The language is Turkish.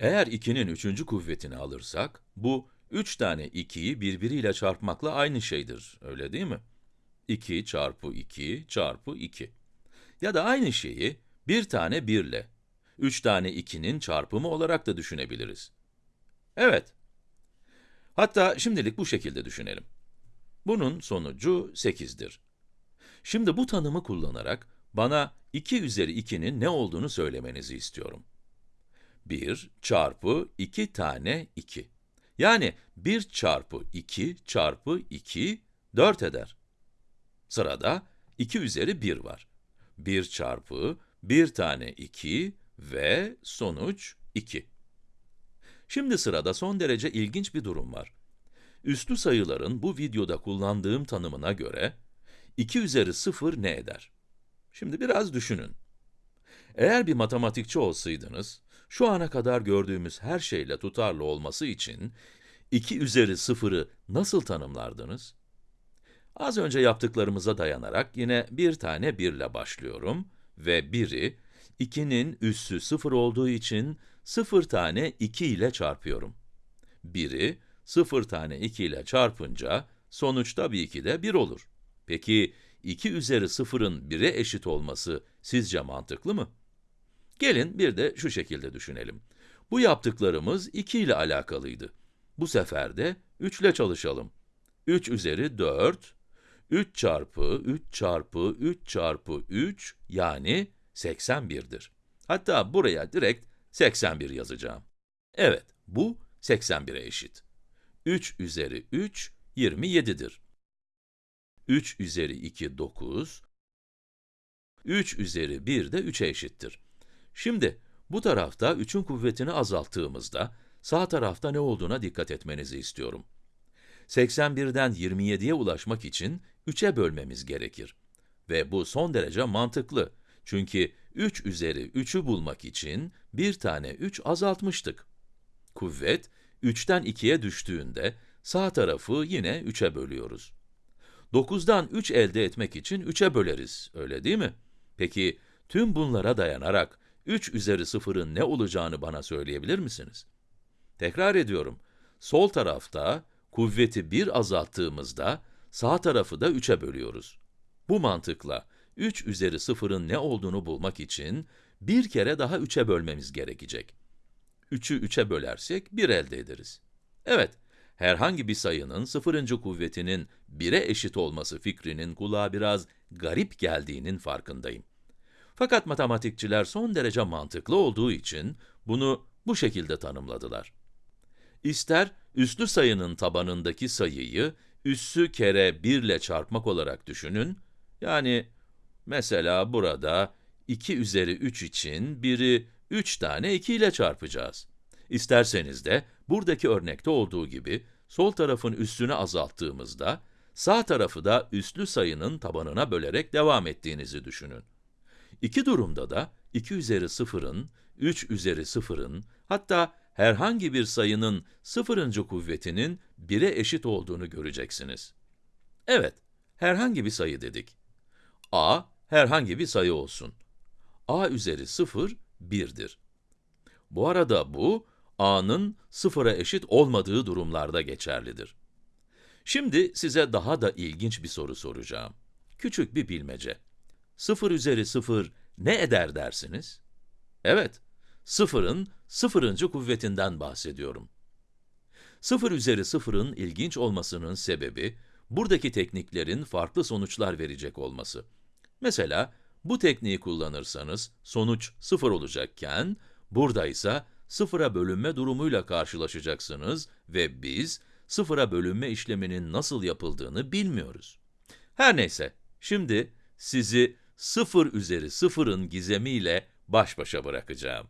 Eğer 2'nin üçüncü kuvvetini alırsak, bu 3 tane 2'yi birbiriyle çarpmakla aynı şeydir, öyle değil mi? 2 çarpı 2 çarpı 2. Ya da aynı şeyi bir tane 1 ile, 3 tane 2'nin çarpımı olarak da düşünebiliriz. Evet. Hatta şimdilik bu şekilde düşünelim. Bunun sonucu 8'dir. Şimdi bu tanımı kullanarak bana 2 üzeri 2'nin ne olduğunu söylemenizi istiyorum. 1 çarpı 2 tane 2. Yani 1 çarpı 2 çarpı 2, 4 eder. Sırada 2 üzeri 1 var. 1 çarpı 1 tane 2 ve sonuç 2. Şimdi sırada son derece ilginç bir durum var. Üslü sayıların bu videoda kullandığım tanımına göre, 2 üzeri 0 ne eder? Şimdi biraz düşünün. Eğer bir matematikçi olsaydınız, şu ana kadar gördüğümüz her şeyle tutarlı olması için 2 üzeri 0'ı nasıl tanımlardınız? Az önce yaptıklarımıza dayanarak yine bir tane 1 ile başlıyorum ve 1'i 2'nin üssü 0 olduğu için 0 tane 2 ile çarpıyorum. 1'i 0 tane 2 ile çarpınca sonuç tabii ki de 1 olur. Peki 2 üzeri 0'ın 1'e eşit olması sizce mantıklı mı? Gelin bir de şu şekilde düşünelim. Bu yaptıklarımız 2 ile alakalıydı. Bu sefer de 3 ile çalışalım. 3 üzeri 4, 3 çarpı 3 çarpı 3 çarpı 3 yani 81'dir. Hatta buraya direkt 81 yazacağım. Evet, bu 81'e eşit. 3 üzeri 3, 27'dir. 3 üzeri 2, 9. 3 üzeri 1 de 3'e eşittir. Şimdi, bu tarafta 3'ün kuvvetini azalttığımızda, sağ tarafta ne olduğuna dikkat etmenizi istiyorum. 81'den 27'ye ulaşmak için 3'e bölmemiz gerekir. Ve bu son derece mantıklı. Çünkü 3 üzeri 3'ü bulmak için bir tane 3 azaltmıştık. Kuvvet, 3'ten 2'ye düştüğünde sağ tarafı yine 3'e bölüyoruz. 9'dan 3 elde etmek için 3'e böleriz, öyle değil mi? Peki, tüm bunlara dayanarak 3 üzeri 0'ın ne olacağını bana söyleyebilir misiniz? Tekrar ediyorum, sol tarafta kuvveti 1 azalttığımızda sağ tarafı da 3'e bölüyoruz. Bu mantıkla 3 üzeri 0'ın ne olduğunu bulmak için bir kere daha 3'e bölmemiz gerekecek. 3'ü 3'e bölersek 1 elde ederiz. Evet, herhangi bir sayının sıfırıncı kuvvetinin 1'e eşit olması fikrinin kulağa biraz garip geldiğinin farkındayım. Fakat matematikçiler son derece mantıklı olduğu için bunu bu şekilde tanımladılar. İster üslü sayının tabanındaki sayıyı üssü kere 1 ile çarpmak olarak düşünün, yani mesela burada 2 üzeri 3 için 1'i 3 tane 2 ile çarpacağız. İsterseniz de buradaki örnekte olduğu gibi sol tarafın üssünü azalttığımızda sağ tarafı da üslü sayının tabanına bölerek devam ettiğinizi düşünün. İki durumda da 2 üzeri 0'ın, 3 üzeri 0'ın, hatta herhangi bir sayının sıfırıncı kuvvetinin 1'e eşit olduğunu göreceksiniz. Evet, herhangi bir sayı dedik. a, herhangi bir sayı olsun. a üzeri 0, 1'dir. Bu arada bu, a'nın sıfıra eşit olmadığı durumlarda geçerlidir. Şimdi size daha da ilginç bir soru soracağım. Küçük bir bilmece. 0 üzeri 0 ne eder dersiniz? Evet, sıfırın sıfırıncı kuvvetinden bahsediyorum. 0 üzeri 0'ın ilginç olmasının sebebi, buradaki tekniklerin farklı sonuçlar verecek olması. Mesela, bu tekniği kullanırsanız sonuç 0 olacakken, burada ise sıfıra bölünme durumuyla karşılaşacaksınız ve biz sıfıra bölünme işleminin nasıl yapıldığını bilmiyoruz. Her neyse, şimdi sizi 0 üzeri 0'ın gizemiyle baş başa bırakacağım.